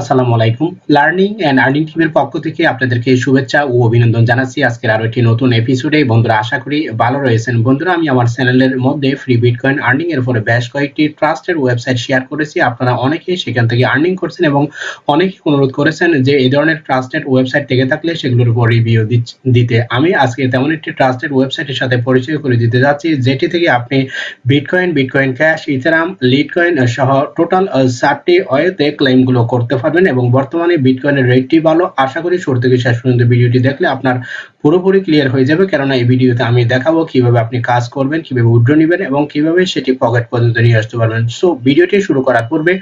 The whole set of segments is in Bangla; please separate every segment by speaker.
Speaker 1: আসসালামু আলাইকুম। লার্নিং অ্যান্ড আর্নিং টিমের পক্ষ থেকে আপনাদেরকে শুভেচ্ছা ও অভিনন্দন জানাচ্ছি। আজকের আরও একটি নতুন এপিসোডে বন্ধুরা, আশা করি ভালো রয়েছেন। বন্ধুরা, আমি আমার চ্যানেলের মধ্যে ফ্রি বিটকয়েন আর্নিং এর উপরে বেশ কয়েকটি ট্রাস্টেড ওয়েবসাইট শেয়ার করেছি। আপনারা অনেকেই সেখান থেকে আর্নিং করছেন এবং অনেকেই অনুরোধ করেছেন যে এই ধরনের ট্রাস্টেড ওয়েবসাইট থেকে থাকলে সেগুলোর উপর রিভিউ দিতে। আমি আজকে তেমন একটি ট্রাস্টেড ওয়েবসাইটের সাথে পরিচয় করে দিতে যাচ্ছি, যেটি থেকে আপনি bitcoin bitcoin cash ethereum litecoin সহ টোটাল চারটি ওয়েতে ক্লেমগুলো করতে পারবেন এবং বর্তমানে বিটকয়েনের রেটটি ভালো। আশা করি শুরু থেকে শেষ পর্যন্ত ভিডিওটি দেখলে আপনার পুরোপুরি ক্লিয়ার হয়ে যাবে। কেননা এই ভিডিওতে আমি দেখাবো কীভাবে আপনি কাজ করবেন, কীভাবে উইথড্র নেবেন এবং কীভাবে সেটি পকেট পর্যন্ত নিয়ে আসতে পারবেন। সো ভিডিওটি শুরু করার পূর্বে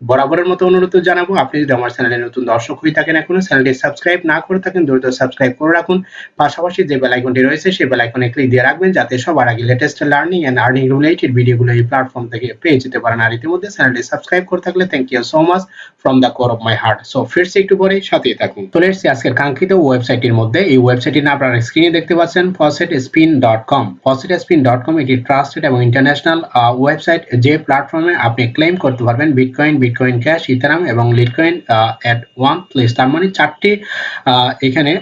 Speaker 1: বরাবরের মতো অনুরোধ জানাব। আপনি যদি আমার চ্যানেলে নতুন দর্শক হয়ে থাকেন এখনও, চ্যানেলটি সাবস্ক্রাইব না করে থাকেন, দ্রুত সাবস্ক্রাইব করে রাখুন। পাশাপাশি যে বেল আইকনটি রয়েছে, সেই বেল আইকনে ক্লিক দিয়ে রাখবেন, যাতে সবার আগে latest learning and earning related ভিডিওগুলো এই প্ল্যাটফর্ম থেকে পেয়ে যেতে পারেন। আর ইতিমধ্যে চ্যানেলটি সাবস্ক্রাইব করে থাকলে thank you so much from the core of my heart so ফিরছি একটু পরে, সাথেই থাকুন। চলে এসেছি আজকের কাঙ্ক্ষিত ওয়েবসাইটটির মধ্যে। এই ওয়েবসাইটটির নাম আপনারা স্ক্রিনে দেখতে পাচ্ছেন faucet spin dot com faucet spin dot com এটি ট্রাস্টেড এবং ইন্টারন্যাশনাল ওয়েবসাইট যে প্ল্যাটফর্মে আপনি ক্লেম করতে পারবেন বিটকয়েন বিটকয়েন ক্যাশ ইথারাম এবং লিটকয়েন এট ওয়ান প্লেস তার মানে চারটি এখানে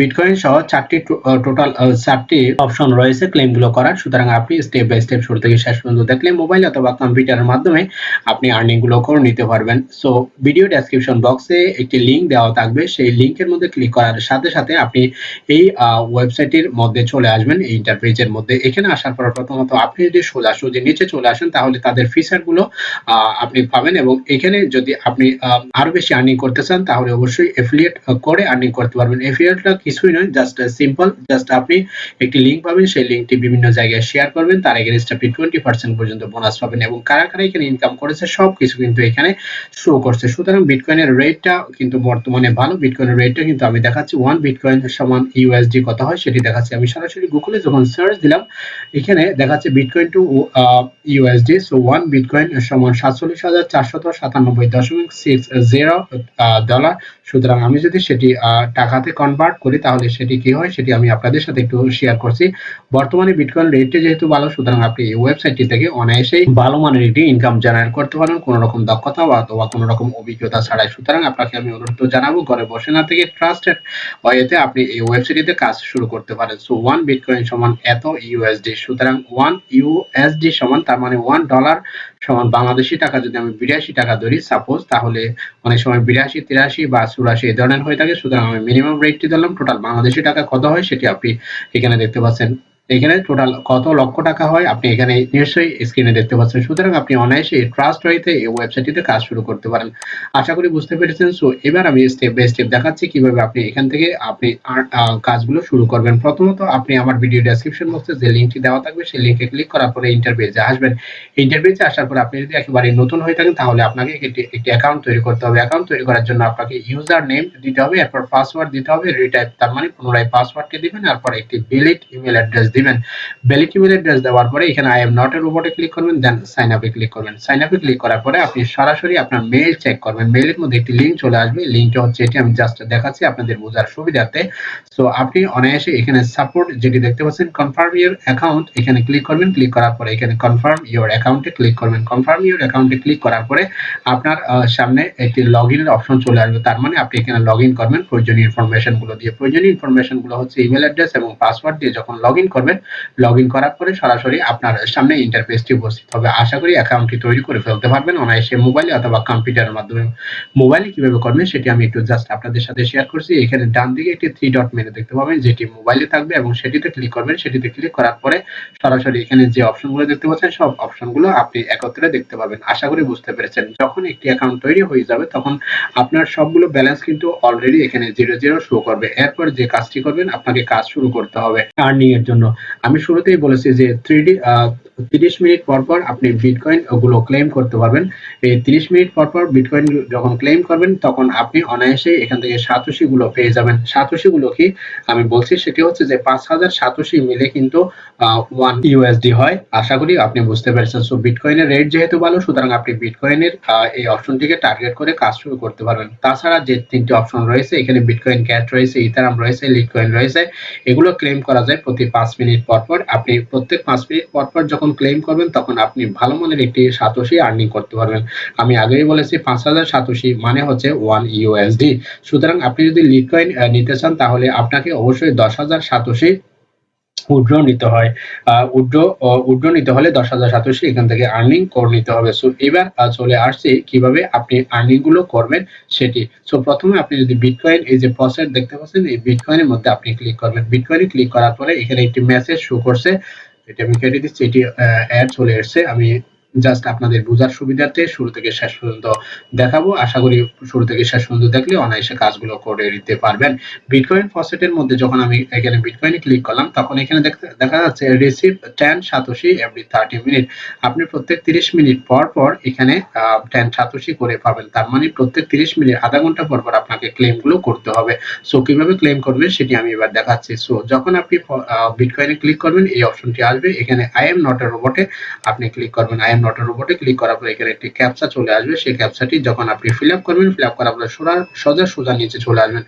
Speaker 1: বিটকয়েন সহ চারটি টোটাল চারটি অপশন রয়েছে ক্লেমগুলো করার। সুতরাং আপনি স্টেপ বাই স্টেপ শুরু থেকে শেষ পর্যন্ত দেখলে মোবাইল অথবা কম্পিউটারের মাধ্যমে আপনি আর্নিংগুলো করে নিতে পারবেন। সো ভিডিও ডেসক্রিপশন বক্সে একটি লিংক দেওয়া থাকবে। সেই লিংকের মধ্যে ক্লিক করার সাথে সাথে আপনি এই ওয়েবসাইটের মধ্যে চলে আসবেন, এই ইন্টারফেসের মধ্যে। এখানে আসার পর প্রথমত আপনি যদি সোজা সোজা নিচে চলে আসেন, তাহলে তাদের ফিচারগুলো আপনি পাবেন এবং এখানে যদি আপনি আরও বেশি আর্নিং করতে চান, তাহলে অবশ্যই এফিলিয়েট করে আর্নিং করতে পারবেন। এফিলিয়েটটা কিছুই নয় জাস্ট সিম্পল জাস্ট আপনি একটি লিংক পাবেন, সেই লিংকটি বিভিন্ন জায়গায় শেয়ার করবেন, তার এগেনস্ট আপনি টোয়েন্টি পার্সেন্ট পর্যন্ত বোনাস পাবেন এবং কারা কারা এখানে ইনকাম করেছে সব কিছু কিন্তু এখানে শো করছে। সুতরাং বিটকয়েনের রেটটা কিন্তু বর্তমানে ভালো। বিটকয়েনের রেটটা কিন্তু আমি দেখাচ্ছি ওয়ান বিটকয়েন সমান ইউএসডি কত হয়, সেটি দেখাচ্ছি। আমি সরাসরি গুগলে যখন সার্চ দিলাম, এখানে দেখাচ্ছে bitcoin to USD so one bitcoin সমান সাতচল্লিশ হাজার ডলার সুতরাং আমি যদি সেটি টাকাতে কনভার্ট করি, তাহলে সেটি কি হয়? সেটি আমি আপনাদের সাথে একটু শেয়ার করছি। বর্তমানে বিটকয়েন রেটটি যেহেতু ভালো, সুতরাং আপনি এই ওয়েবসাইটটি থেকে অনায়াসেই ভালো মানের একটি ইনকাম জেনারেট করতে পারেন। কোনো রকম দক্ষতা অথবা কোনো রকম অভিজ্ঞতা ছাড়াই। সুতরাং আপনাকে আমি অনুরোধ জানাব, ঘরে বসে না থেকে ট্রাস্টেড ওয়েতে আপনি এই ওয়েবসাইটটিতে কাজ শুরু করতে পারেন। সো ওয়ান বিটকয়েন সমান এত ইউএসডি সুতরাং ওয়ান ইউএসডি সমান, তার মানে ওয়ান ডলার সমান বাংলাদেশি টাকা যদি আমি বিরাশি টাকা ধরি সাপোজ তাহলে অনেক সময় বিরাশি, তিরাশি বা চুরাশি এই ধরনের হয়ে থাকে। সুতরাং আমি মিনিমাম রেটটি ধরলাম। টোটাল বাংলাদেশি টাকা কত হয় সেটি আপনি এখানে দেখতে পাচ্ছেন। এখানে টোটাল কত লক্ষ টাকা হয়, আপনি এখানে নিশ্চয়ই স্ক্রিনে দেখতে পাচ্ছেন। সুতরাং আপনি অনায়াসে ট্রাস্ট রয়েছে এই ওয়েবসাইটটিতে কাজ শুরু করতে পারেন। আশা করি বুঝতে পেরেছেন। সো এবার আমি স্টেপ বাই স্টেপ দেখাচ্ছি কীভাবে আপনি এখান থেকে আপনি কাজগুলো শুরু করবেন। প্রথমত, আপনি আমার ভিডিও ডেসক্রিপশন বক্সে যে লিঙ্কটি দেওয়া থাকবে, সেই লিঙ্কে ক্লিক করার পরে ইন্টারভিউতে আসবেন। ইন্টারভিউতে আসার পর আপনি যদি একেবারে নতুন হয়ে থাকেন, তাহলে আপনাকে একটি অ্যাকাউন্ট তৈরি করতে হবে। অ্যাকাউন্ট তৈরি করার জন্য আপনাকে ইউজার নেম দিতে হবে, এরপর পাসওয়ার্ড দিতে হবে রিটাইপ তার মানে পুনরায় পাসওয়ার্ডটি দিবেন, এরপর একটি ভ্যালিড ইমেল অ্যাড্রেস দিবেন। ভ্যালিড ইমেল অ্যাড্রেস দেওয়ার পরে এখানে আই এম নট এর উপরে ক্লিক করবেন দেন সাইন আপে ক্লিক করবেন। সাইন আপে ক্লিক করার পরে আপনি সরাসরি আপনার মেইল চেক করবেন। মেইলের মধ্যে একটি লিংক চলে আসবে। লিংকটা হচ্ছে এটি আমি জাস্ট দেখাচ্ছি আপনাদের বোঝার সুবিধার্থে। সো আপনি অনায়াসে এখানে সাপোর্ট যেটি দেখতে পাচ্ছেন কনফার্ম ইউর অ্যাকাউন্ট এখানে ক্লিক করবেন। ক্লিক করার পরে এখানে কনফার্ম ইউর অ্যাকাউন্টে ক্লিক করবেন। কনফার্ম ইউর অ্যাকাউন্টে ক্লিক করার পরে আপনার সামনে একটি লগ ইনের অপশন চলে আসবে। তার মানে আপনি এখানে লগ ইন করবেন। প্রয়োজনীয় ইনফরমেশনগুলো দিয়ে। প্রয়োজনীয় ইনফরমেশনগুলো হচ্ছে ইমেল অ্যাড্রেস এবং পাসওয়ার্ড দিয়ে যখন লগ ইন করবেন লগ ইন করার পরে সরাসরি আপনার সামনে ইন্টারফেসটি উপস্থিত হবে। আশা করি অ্যাকাউন্টটি তৈরি করে ফেলতে পারবেন অনায়াসে মোবাইলে অথবা কম্পিউটারের মাধ্যমে। মোবাইলে কীভাবে করবেন সেটি আমি একটু জাস্ট আপনাদের সাথে শেয়ার করছি। এখানে ডান দিকে একটি থ্রি ডট মেনু দেখতে পাবেন, যেটি মোবাইলে থাকবে এবং সেটিতে ক্লিক করবেন। সেটিতে ক্লিক করার পরে সরাসরি এখানে যে অপশনগুলো দেখতে পাচ্ছেন, সব অপশনগুলো আপনি একত্রে দেখতে পাবেন। আশা করি বুঝতে পেরেছেন। যখন একটি অ্যাকাউন্ট তৈরি হয়ে যাবে, তখন আপনার সবগুলো ব্যালেন্স কিন্তু অলরেডি এখানে জিরো জিরো শো করবে। এরপর যে কাজটি করবেন, আপনাকে কাজ শুরু করতে হবে। আর্নিং এর জন্য। আমি শুরুতেই বলেছি যে থ্রি তিরিশ মিনিট পর পর আপনি বিটকয়েন ওগুলো ক্লেম করতে পারবেন। এই তিরিশ মিনিট পর পর বিটকয়েন যখন ক্লেম করবেন, তখন আপনি অনায়াসে এখান থেকে সাতোশি গুলো পেয়ে যাবেন। সাতোশি গুলো কি? আমি বলছি সেটি হচ্ছে যে পাঁচ হাজার সাতোশি মিলে কিন্তু ওয়ান ইউএসডি হয়। আশা করি আপনি বুঝতে পেরেছেন। সো বিটকয়েনের রেট যেহেতু ভালো, সুতরাং আপনি বিটকয়েনের এই অপশনটিকে টার্গেট করে কাজ শুরু করতে পারবেন। তাছাড়া যে তিনটি অপশন রয়েছে, এখানে বিটকয়েন ক্যাট রয়েছে ইথারাম রয়েছে লিটকয়েন রয়েছে, এগুলো ক্লেম করা যায় প্রতি পাঁচ মিনিট পর পর। আপনি প্রত্যেক পাঁচ মিনিট পর পর যখন যখন ক্লেম করবেন, তখন আপনি ভালো মানের একটি সাতোশি আর্নিং করতে পারবেন। আমি আগেই বলেছি পাঁচ হাজার সাতোশি মানে হচ্ছে ওয়ান ইউএসডি সুতরাং আপনি যদি লিটকয়েন নিতে চান, তাহলে আপনাকে অবশ্যই দশ হাজার সাতোশি উড্র নিতে হয়। উড্র উড্র নিতে হলে দশ হাজার সাতশো এখান থেকে আর্নিং করে নিতে হবে। সো, এবার চলে আসছে কীভাবে আপনি আর্নিংগুলো করবেন সেটি। সো, প্রথমে আপনি যদি বিটকয়েন এই যে প্রসেস দেখতে পাচ্ছেন, এই বিটকয়েনের মধ্যে আপনি ক্লিক করবেন। বিটকয়েনে ক্লিক করার পরে এখানে একটি মেসেজ শো করছে এটা আমি কেটে দিচ্ছি এটি অ্যাড চলে এসছে। আমি জাস্ট আপনাদের বোঝার সুবিধার্থে শুরু থেকে শেষ পর্যন্ত দেখাবো। আশা করি শুরু থেকে শেষ পর্যন্ত দেখলে অনায়াসে কাজগুলো করে দিতে পারবেন। বিটকয়েন ফসেটের মধ্যে যখন আমি এখানে বিটকয়েনে ক্লিক করলাম, তখন এখানে দেখা যাচ্ছে receive ten satoshi every thirty minute আপনি প্রত্যেক তিরিশ মিনিট পর পর এখানে টেন সাতোশি করে পাবেন। তার মানে প্রত্যেক তিরিশ মিনিট, আধা ঘণ্টা পর পর আপনাকে ক্লেমগুলো করতে হবে। সো কীভাবে ক্লেম করবেন সেটি আমি এবার দেখাচ্ছি। সো যখন আপনি বিটকয়েনে ক্লিক করবেন, এই অপশনটি আসবে। এখানে আই এম নট এ রোবটে আপনি ক্লিক করবেন। আই এম নট রোবটে ক্লিক করার পর এখানে একটি ক্যাপচা চলে আসবে। সেই ক্যাপচাটি যখন আপনি ফিল আপ করবেন ফিল আপ করার পর সোজা সোজা সোজা নিচে চলে আসবেন।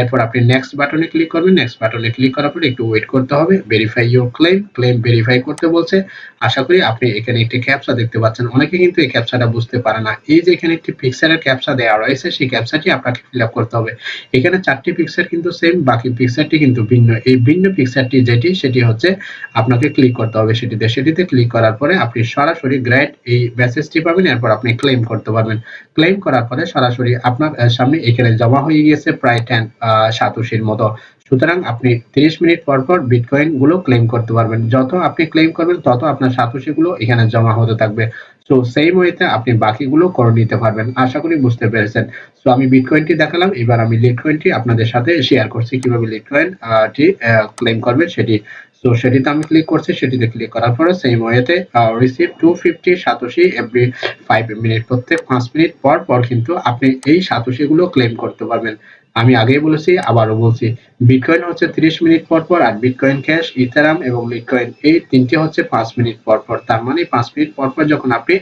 Speaker 1: এরপর আপনি নেক্সট বাটনে ক্লিক করবেন। নেক্সট বাটনে ক্লিক করার পর একটু ওয়েট করতে হবে। Verify your claim claim verify করতে বলছে। আশা করি আপনি এখানে একটি ক্যাপচা দেখতে পাচ্ছেন। অনেকে কিন্তু এই ক্যাপচাটা বুঝতে পারে না। এই যে এখানে একটি পিকচারের ক্যাপচা দেওয়া রয়েছে, সেই ক্যাপচাটি আপনাকে ফিল করতে হবে। এখানে চারটি পিকচার কিন্তু সেম বাকি পিকচারটি কিন্তু ভিন্ন। এই ভিন্ন পিকচারটি যেটি, সেটি হচ্ছে আপনাকে ক্লিক করতে হবে সেটিতে। সেটিতে ক্লিক করার পরে আপনি সরাসরি গ্রেড এই মেসেজটি পাবেন, এরপর আপনি ক্লেম করতে পারবেন। ক্লেম করার পরে সরাসরি আপনার সামনে এখানে জমা হয়ে গিয়েছে প্রায় টেন সাতোশির মতো। সুতরাং আপনি 30 মিনিট পর পর বিটকয়েনগুলো ক্লেম করতে পারবেন। যত আপনি ক্লেম করবেন, তত আপনার সাতোশি গুলো এখানে জমা হতে থাকবে। সো সেই ওয়েতে আপনি বাকিগুলো করে নিতে পারবেন। আশা করি বুঝতে পেরেছেন। সো আমি বিটকয়েনটি দেখালাম। এবার আমি লিটকয়েনটি আপনাদের সাথে শেয়ার করছি। কীভাবে লিটকয়েন টি ক্লেম করবেন সেটি। সো সেটিতে আমি ক্লিক করছি। সেটিতে ক্লিক করার পরে সেম ওয়েতে receive two fifty satoshi every five minute প্রত্যেক পাঁচ মিনিট পর পর কিন্তু আপনি এই সাতোশিগুলো ক্লেম করতে পারবেন। আমি আগেই বলেছি, আবারও বলছি বিটকয়েন হচ্ছে 30 মিনিট পর পর আর বিটকয়েন ক্যাশ ইথারাম এবং লিটকয়েন এই তিনটি হচ্ছে 5 মিনিট পর পর। তার মানে 5 মিনিট পর পর যখন আপনি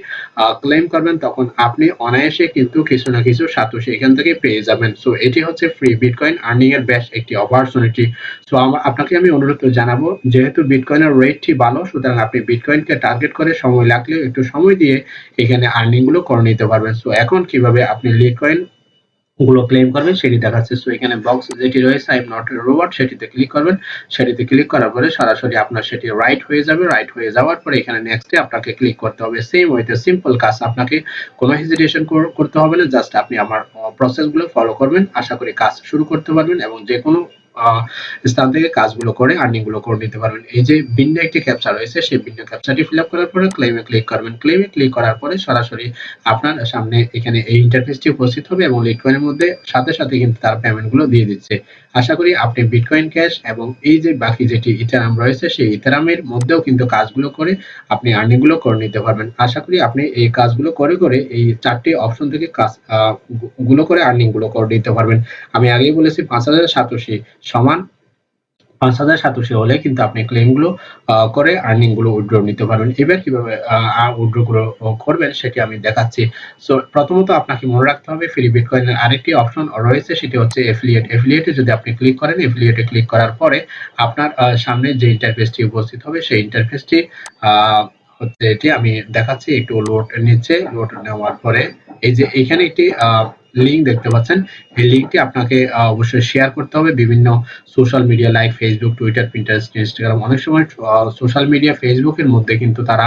Speaker 1: ক্লেম করবেন তখন আপনি অনায়াসে কিন্তু কিছু না কিছু সাতোশি এখান থেকে পেয়ে যাবেন। সো এটি হচ্ছে ফ্রি বিটকয়েন আর্নিং এর বেস্ট একটি অপরচুনিটি সো আপনাকে আমি অনুরোধ জানাব, যেহেতু বিটকয়েনের রেটটি ভালো, সুতরাং আপনি বিটকয়েনকে টার্গেট করে সময় লাগলেও একটু সময় দিয়ে এখানে আর্নিংগুলো করে নিতে পারবেন। সো এখন কীভাবে আপনি লিটকয়েন গুলো ক্লেম করবেন, সেটি দেখাচ্ছে। সো এখানে বক্স যেটি রয়েছে আই এম নট রোবট সেটিতে ক্লিক করবেন। সেটিতে ক্লিক করার পরে সরাসরি আপনার সেটি রাইট হয়ে যাবে। রাইট হয়ে যাওয়ার পরে এখানে নেক্সটে আপনাকে ক্লিক করতে হবে। সেম ওয়েতে সিম্পল কাজ, আপনাকে কোনো হেজিটেশন করতে হবে না। জাস্ট আপনি আমার প্রসেসগুলো ফলো করবেন। আশা করি কাজ শুরু করতে পারবেন এবং যে কোনো স্থান থেকে কাজগুলো করে আর্নিংগুলো করে নিতে পারবেন। এই যে ভিন্ন একটি ক্যাপচা রয়েছে, সেই ভিন্ন ক্যাপচাটি ফিল আপ করার পরে ক্লেমে ক্লিক করবেন। ক্লেমে ক্লিক করার পরে সরাসরি আপনার সামনে এখানে এই ইন্টারফেসটি উপস্থিত হবে এবং লিটকয়েনের মধ্যে সাথে সাথে কিন্তু তার পেমেন্টগুলো দিয়ে দিচ্ছে। আশা করি আপনি বিটকয়েন ক্যাশ এবং এই যে বাকি যেটি ইথারাম রয়েছে, সেই ইথারামের মধ্যেও কিন্তু কাজগুলো করে আপনি আর্নিংগুলো করে নিতে পারবেন। আশা করি আপনি এই কাজগুলো করে করে এই চারটি অপশন থেকে কাজগুলো করে আর্নিংগুলো করে নিতে পারবেন। আমি আগেই বলেছি, পাঁচ হাজার সাতশি সমান পাঁচ হাজার সাতশি হলে কিন্তু আপনি ক্লেমগুলো করে আর্নিংগুলো উইথড্র নিতে পারবেন। এবার কীভাবে উইথড্রগুলো করবেন সেটি আমি দেখাচ্ছি। সো প্রথমত আপনাকে মনে রাখতে হবে ফ্রি বিটকয়েনের আরেকটি অপশন রয়েছে, সেটি হচ্ছে এফিলিয়েট এফিলিয়েটে যদি আপনি ক্লিক করেন এফিলিয়েটে ক্লিক করার পরে আপনার সামনে যে ইন্টারফেসটি উপস্থিত হবে, সেই ইন্টারফেসটি হচ্ছে এটি আমি দেখাচ্ছি, একটু লোড নিচ্ছে লোড নেওয়ার পরে। এই যে এখানে একটি লিঙ্ক দেখতে পাচ্ছেন। এই লিঙ্কটি আপনাকে অবশ্যই শেয়ার করতে হবে। বিভিন্ন social media like Facebook Twitter Pinterest Instagram অনেক সময় সোশ্যাল মিডিয়া ফেসবুকের মধ্যে কিন্তু তারা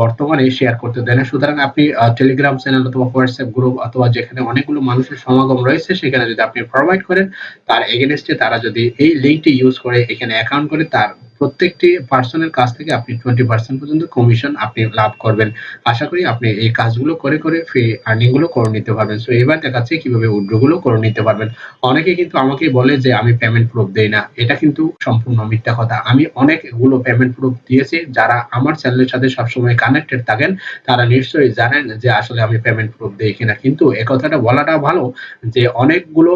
Speaker 1: বর্তমানে শেয়ার করতে দেয় না। সুতরাং আপনি টেলিগ্রাম চ্যানেল অথবা হোয়াটসঅ্যাপ গ্রুপ অথবা যেখানে অনেকগুলো মানুষের সমাগম রয়েছে, সেখানে যদি আপনি প্রোভাইড করেন, তার এগেনস্টে তারা যদি এই লিঙ্কটি ইউজ করে, এখানে অ্যাকাউন্ট করে, তার প্রত্যেকটি পার্সনের কাছ থেকে আপনি টোয়েন্টি পার্সেন্ট পর্যন্ত কমিশন আপনি লাভ করবেন। আশা করি আপনি এই কাজগুলো করে করে ফ্রি আর্নিংগুলো করে নিতে পারবেন। সো এবার দেখাচ্ছি কীভাবে উইথড্রগুলো করে নিতে পারবেন। অনেকে কিন্তু আমাকে বলে যে, আমি পেমেন্ট প্রুফ দেই না। এটা কিন্তু সম্পূর্ণ মিথ্যা কথা। আমি অনেকগুলো পেমেন্ট প্রুফ দিয়েছি। যারা আমার চ্যানেলের সাথে সবসময় কানেক্টেড থাকেন, তারা নিশ্চয়ই জানেন যে, আসলে আমি পেমেন্ট প্রুফ দেই কিনা। কিন্তু এ কথাটা বলাটা ভালো যে, অনেকগুলো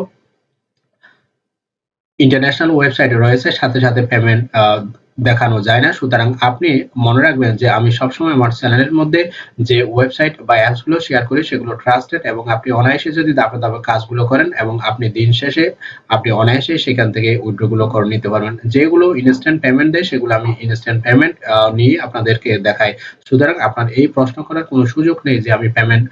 Speaker 1: ইন্টারন্যাশনাল ওয়েবসাইট রয়েছে সাথে সাথে পেমেন্ট দেখানো যায় না। সুতরাং আপনি মনে রাখবেন যে আমি সবসময় আমার চ্যানেলের মধ্যে যে ওয়েবসাইট বা অ্যাপসগুলো শেয়ার করি, সেগুলো ট্রাস্টেড এবং আপনি অনায়াসে যদি দাপে দাপে কাজগুলো করেন এবং আপনি দিন শেষে আপনি অনায়াসে সেখান থেকে উইথড্রগুলো করে নিতে পারবেন। যেগুলো ইনস্ট্যান্ট পেমেন্ট দেয়, সেগুলো আমি ইনস্ট্যান্ট পেমেন্ট নিয়ে আপনাদেরকে দেখাই। সুতরাং আপনার এই প্রশ্ন করার কোনো সুযোগ নেই যে আমি পেমেন্ট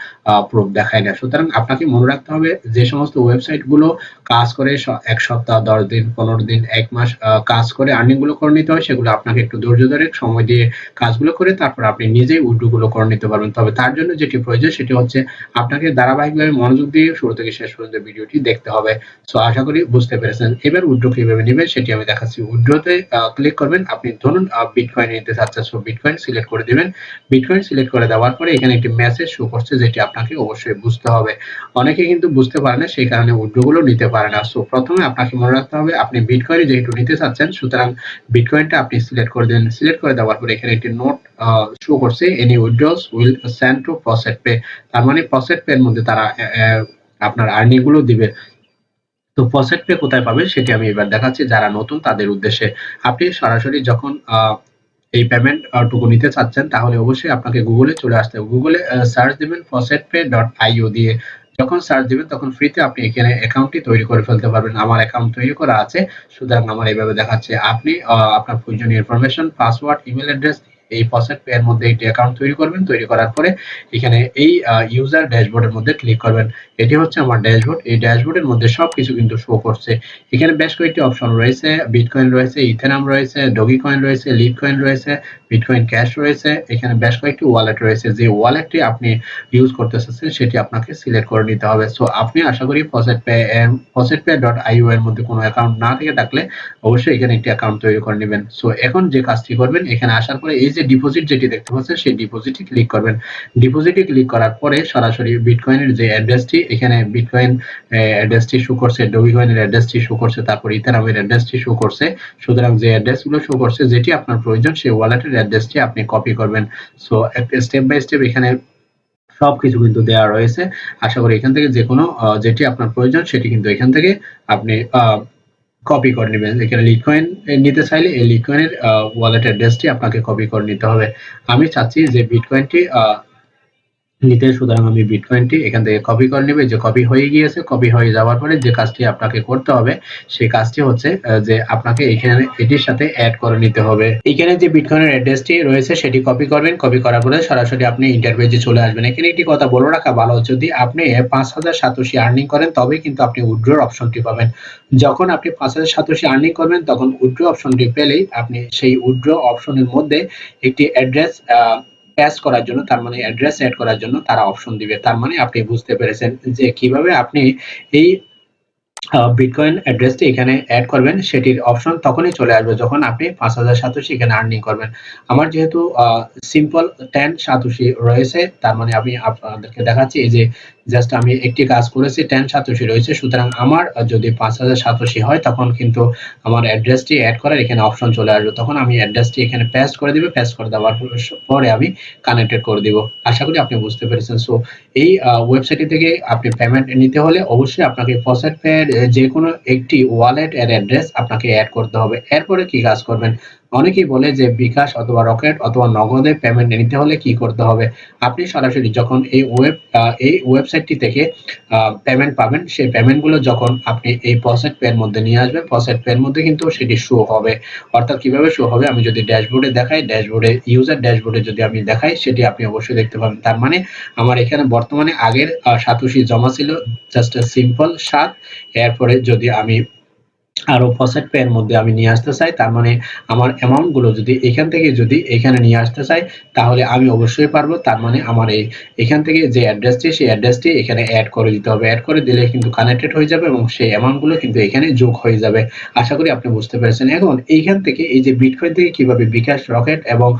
Speaker 1: প্রুফ দেখাই না। সুতরাং আপনাকে মনে রাখতে হবে যে সমস্ত ওয়েবসাইটগুলো কাজ করে এক সপ্তাহ, দশ দিন, পনেরো দিন, এক মাস কাজ করে আর্নিংগুলো করে নিতে হয় সেগুলো আপনাকে একটু ধৈর্য ধরে সময় দিয়ে কাজগুলো করে তারপর আপনি নিজেই উইড্রোগুলো করে নিতে পারবেন। তবে তার জন্য যেটি প্রয়োজন সেটি হচ্ছে আপনাকে ধারাবাহিকভাবে মনোযোগ দিয়ে শুরু থেকে শেষ পর্যন্ত ভিডিওটি দেখতে হবে। সো আশা করি বুঝতে পেরেছেন। এবার উইড্রো কীভাবে নেবেন সেটি আমি দেখাচ্ছি। উইড্রোতে ক্লিক করবেন। আপনি ধরুন বিটকয়েন নিতে চাচ্ছেন। সো বিটকয়েন সিলেক্ট করে দিবেন। বিটকয়েন সিলেক্ট করে দেওয়ার পরে এখানে একটি মেসেজ শো করছে যেটি আপনাকে অবশ্যই বুঝতে হবে। অনেকে কিন্তু বুঝতে পারে না, সেই কারণে উইড্রোগুলো নিতে পারে না। সো প্রথমে আপনাকে মনে রাখতে হবে, আপনি বিটকয়েন যেহেতু নিতে চাচ্ছেন, সুতরাং বিটকয়েনটা আপনি সিলেক্ট করে দেন সিলেক্ট করে দেওয়ার পরে এখানে একটি নোট শো করছে any withdrawals will send to faucet pay তার মানে প্রসেট পে এর মধ্যে তারা আপনার আর্নিংগুলো দিবে। তো প্রসেট পে কোথায় পাবে সেটি আমি এবার দেখাচ্ছি। যারা নতুন, তাদের উদ্দেশ্যে আপনি সরাসরি যখন এই পেমেন্ট টুকু নিতে চাচ্ছেন, তাহলে অবশ্যই আপনাকে গুগলে চলে আসতে হবে। গুগলে সার্চ দিবেন প্রসেট পে ডট আইও দিয়ে। যখন সার্চ দিবেন, তখন ফ্রিতে আপনি এখানে অ্যাকাউন্টটি তৈরি করে ফেলতে পারবেন। আমার অ্যাকাউন্ট তৈরি করা আছে, সুতরাং আমার এইভাবে দেখাচ্ছে। আপনি আপনার প্রয়োজনীয় ইনফরমেশন পাসওয়ার্ড ইমেল অ্যাড্রেস এই পে এর মধ্যে একটি অ্যাকাউন্ট তৈরি করবেন। তৈরি করার পরে এখানে এই ইউজার ড্যাশবোর্ডের মধ্যে ক্লিক করবেন। এটি হচ্ছে আমার ড্যাশবোর্ড এই ড্যাশবোর্ডের মধ্যে সবকিছু কিন্তু শো করছে। এখানে বেশ কয়েকটি অপশন রয়েছে। বিটকয়েন রয়েছে ইথেনাম রয়েছে ডগি কয়েন রয়েছে লিড কয়েন রয়েছে বিটকয়েন ক্যাশ রয়েছে, এখানে বেশ কয়েকটি ওয়ালেট রয়েছে, যে ওয়ালেটটি আপনি ইউজ করতে চাচ্ছেন, সেটি আপনাকে সিলেক্ট করে নিতে হবে। সো আপনি আশা করি faucet pay faucet pay dot io এর মধ্যে কোনো অ্যাকাউন্ট না থেকে থাকলে অবশ্যই এখানে একটি অ্যাকাউন্ট তৈরি করে নেবেন। সো এখন যে কাজটি করবেন, এখানে আসার পরে এই যে ডিপোজিট যেটি দেখতে পাচ্ছেন, সেই ডিপোজিটে ক্লিক করবেন। ডিপোজিটে ক্লিক করার পরে সরাসরি বিটকয়েনের যে অ্যাড্রেসটি এখানে বিটকয়েন অ্যাড্রেসটি শো করছে ডোবিকয়েনের অ্যাড্রেসটি শো করছে, তারপর ইথারামের অ্যাড্রেসটি শো করছে। সুতরাং যে অ্যাড্রেসগুলো শো করছে, যেটি আপনার প্রয়োজন, সেই ওয়ালেটের অ্যাড্রেসটি আপনি কপি করবেন। সো স্টেপ বাই স্টেপ এখানে সব কিছু কিন্তু দেওয়া রয়েছে। আশা করি এখান থেকে যে কোনো যেটি আপনার প্রয়োজন সেটি কিন্তু এখান থেকে আপনি কপি করে নেবেন। এখানে লিটকয়েন নিতে চাইলে এই লিটকয়েনের ওয়ালেট অ্যাড্রেসটি আপনাকে কপি করে নিতে হবে। আমি চাচ্ছি যে বিটকয়েনটি নিতে, সুতরাং আমি বিটকয়েনটি এখান থেকে কপি করে নেবে। যে কপি হয়ে গিয়েছে কপি হয়ে যাওয়ার পরে যে কাজটি আপনাকে করতে হবে, সেই কাজটি হচ্ছে যে আপনাকে এখানে এটির সাথে অ্যাড করে নিতে হবে। এখানে যে বিটকয়েনের অ্যাড্রেসটি রয়েছে, সেটি কপি করবেন। কপি করার পরে সরাসরি আপনি ইন্টারভিউজে চলে আসবেন। এখানে একটি কথা বলে রাখা ভালো, যদি আপনি পাঁচ হাজার সাতশি আর্নিং করেন তবে কিন্তু আপনি উইড্রোর অপশনটি পাবেন। যখন আপনি পাঁচ হাজার সাতশি আর্নিং করবেন, তখন উইড্রো অপশনটি পেলেই আপনি সেই উইড্রো অপশনের মধ্যে একটি অ্যাড্রেস প্যাচ করার জন্য, তার মানে অ্যাড্রেস অ্যাড করার জন্য তারা অপশন দিবে। তার মানে আপনি বুঝতে পেরেছেন যে কীভাবে আপনি এই বিটকয়েন অ্যাড্রেসটি এখানে অ্যাড করবেন, সেটির অপশন তখনই চলে আসবে যখন আপনি পাঁচ হাজার সাতোশি এখানে আর্নিং করবেন। আমার যেহেতু সিম্পল টেন সাতোশি রয়েছে, তার মানে আমি আপনাদেরকে দেখাচ্ছি, এই যে জাস্ট আমি একটি কাজ করেছি টেন সাতোশি রয়েছে, সুতরাং আমার যদি পাঁচ হাজার সাতোশি হয়, তখন কিন্তু আমার অ্যাড্রেসটি অ্যাড করার এখানে অপশন চলে আসবে। তখন আমি অ্যাড্রেসটি এখানে পেস্ট করে দিবে পেস্ট করে দেওয়ার পরে আমি কানেক্টেড করে দিব। আশা করি আপনি বুঝতে পেরেছেন। সো এই ওয়েবসাইট থেকে আপনি পেমেন্ট নিতে হলে অবশ্যই আপনাকে ফসেট পে যে কোনো একটি ওয়ালেট এর অ্যাড্রেস আপনাকে অ্যাড করতে হবে। এরপরে কি কাজ করবেন? অনেকেই বলে যে বিকাশ অথবা রকেট অথবা নগদে পেমেন্ট নিতে হলে কি করতে হবে? আপনি সরাসরি যখন এই ওয়েব এই ওয়েবসাইটটি থেকে পেমেন্ট পাবেন, সেই পেমেন্টগুলো যখন আপনি এই প্রসেট পের মধ্যে নিয়ে আসবেন প্রসেট পের মধ্যে কিন্তু সেটি শো হবে। অর্থাৎ কীভাবে শো হবে? আমি যদি ড্যাশবোর্ডে দেখাই ড্যাশবোর্ডে ইউজার ড্যাশবোর্ডে যদি আমি দেখাই, সেটি আপনি অবশ্যই দেখতে পাবেন। তার মানে আমার এখানে বর্তমানে আগের সাতোশি জমা ছিল জাস্ট সিম্পল সাত। এরপরে যদি আমি আরও ফসেট পে এর মধ্যে আমি নিয়ে আসতে চাই, তার মানে আমার অ্যামাউন্টগুলো যদি এখান থেকে যদি এখানে নিয়ে আসতে চাই, তাহলে আমি অবশ্যই পারব, তার মানে আমার এই এখান থেকে যে অ্যাড্রেসটি সেই অ্যাড্রেসটি এখানে অ্যাড করে দিতে হবে। অ্যাড করে দিলে কিন্তু কানেক্টেড হয়ে যাবে এবং সেই অ্যামাউন্টগুলো কিন্তু এখানে যোগ হয়ে যাবে। আশা করি আপনি বুঝতে পেরেছেন। এখন এইখান থেকে এই যে বিটকয়েন থেকে কীভাবে বিকাশ রকেট এবং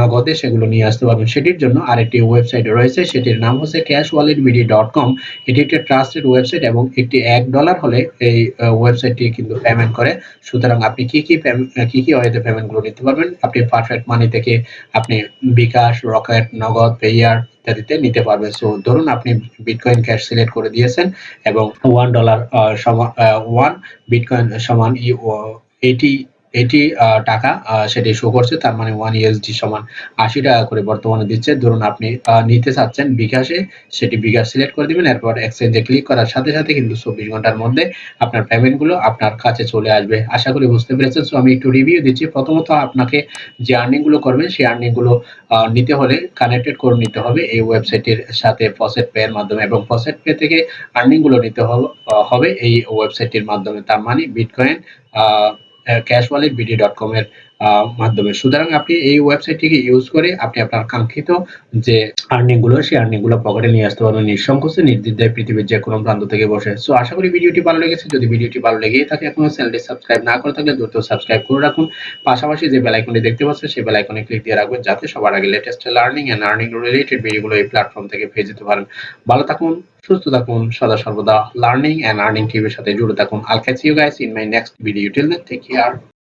Speaker 1: নগদে সেগুলো নিয়ে আসতে পারবেন, সেটির জন্য আরেকটি ওয়েবসাইট রয়েছে, সেটির নাম হচ্ছে cash wallet BD dot com এটি একটি ট্রাস্টেড ওয়েবসাইট এবং একটি এক ডলার হলে এই ওয়েবসাইটটি কিন্তু পেমেন্ট করে। সুতরাং আপনি কি কি কি কি ওয়েতে পেমেন্টগুলো নিতে পারবেন? আপনি পারফেক্ট মানি থেকে আপনি বিকাশ রকেট নগদ পেয়ার ইত্যাদিতে নিতে পারবেন। সো ধরুন আপনি বিটকয়েন ক্যাশ সিলেক্ট করে দিয়েছেন এবং ওয়ান ডলার সমান ওয়ান বিটকয়েন সমান এইটি এইটি টাকা সেটি শো করছে তার মানে ওয়ান ইউএসডি সমান আশি টাকা করে বর্তমানে দিচ্ছে। ধরুন আপনি নিতে চাচ্ছেন বিকাশে সেটি বিকাশ সিলেক্ট করে দিবেন এরপর এক্সচেঞ্জে ক্লিক করার সাথে সাথে কিন্তু চব্বিশ ঘণ্টার মধ্যে আপনার পেমেন্টগুলো আপনার কাছে চলে আসবে। আশা করি বুঝতে পেরেছেন। সো আমি একটু রিভিউ দিচ্ছি। প্রথমত আপনাকে যে আর্নিংগুলো করবেন সেই আর্নিংগুলো আহ, নিতে হলে কানেক্টেড করে নিতে হবে এই ওয়েবসাইটের সাথে ফসেট পে এর মাধ্যমে এবং ফসেট পে থেকে আর্নিংগুলো নিতে হবে এই ওয়েবসাইটের মাধ্যমে। তার মানে bitcoin cash wallet BD dot com এর মাধ্যমে। সুতরাং আপনি এই ওয়েবসাইটটিকে ইউজ করে আপনি আপনার কাঙ্ক্ষিত যে আর্নিংগুলো, সেই আর্নিংগুলো পকেটে নিয়ে আসতে পারবেন। নিঃসংকোচে নির্দ্বিধায় পৃথিবীর যে কোনো প্রান্ত থেকে বসে। সো আশা করি ভিডিওটি ভালো লেগেছে। যদি ভিডিওটি ভালো লেগেই থাকে, এখনও চ্যানেলটি সাবস্ক্রাইব না করে থাকলে দ্রুত সাবস্ক্রাইব করে রাখুন। পাশাপাশি যে বেল আইকনটি দেখতে পাচ্ছেন, সেই বেল আইকনে ক্লিক দিয়ে রাখবেন, যাতে সবার আগে latest learning and earning related ভিডিওগুলো এই প্ল্যাটফর্ম থেকে পেয়ে যেতে পারেন। ভালো থাকুন। সুস্থ থাকুন, সদা সর্বদা লার্নিং এন্ড আর্নিং টিভির সাথে জুড়ে থাকুন। I'll catch you guys in my next video till then take care